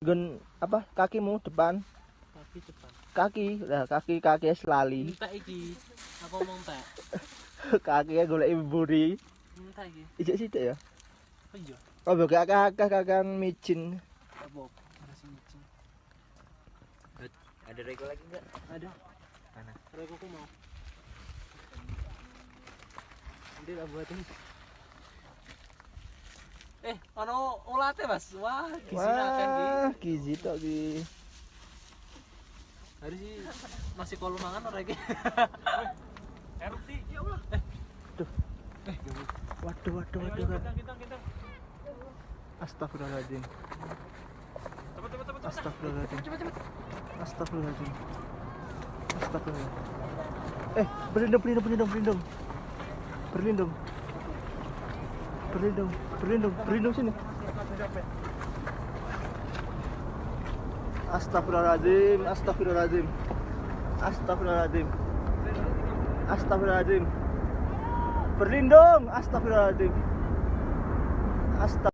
Gun apa kakimu depan Kaki depan. kaki lah kaki kaki selali Entek iki. Aku ngomong entek. kaki golek buri Entek iki. ijek ya Oh iya. oh bagi kakak kakak micin Apa? Masih micin. Ada rego lagi enggak? Ada. Mana? Reko aku mau. Nanti tak buatin. Eh, ono ulate, Mas. Wah, gizi akan iki. wah gizi tok ki Hari sih masih kalau mangan ora iki. Erupsi. Ya Allah. Eh. Duh. Eh, gawat. waduh waduh waduh Kita kita kita. astagfirullahaladzim Cepet cepet cepet. astagfirullahaladzim Cepet cepet. astagfirullahaladzim astagfirullah eh berlindung berlindung berlindung berlindung berlindung berlindung berlindung berlindung sini. Astagfirullahaladzim, astagfirullahaladzim, astagfirullahaladzim, astagfirullahaladzim, berlindung, astagfirullahaladzim, astagfirullahaladzim.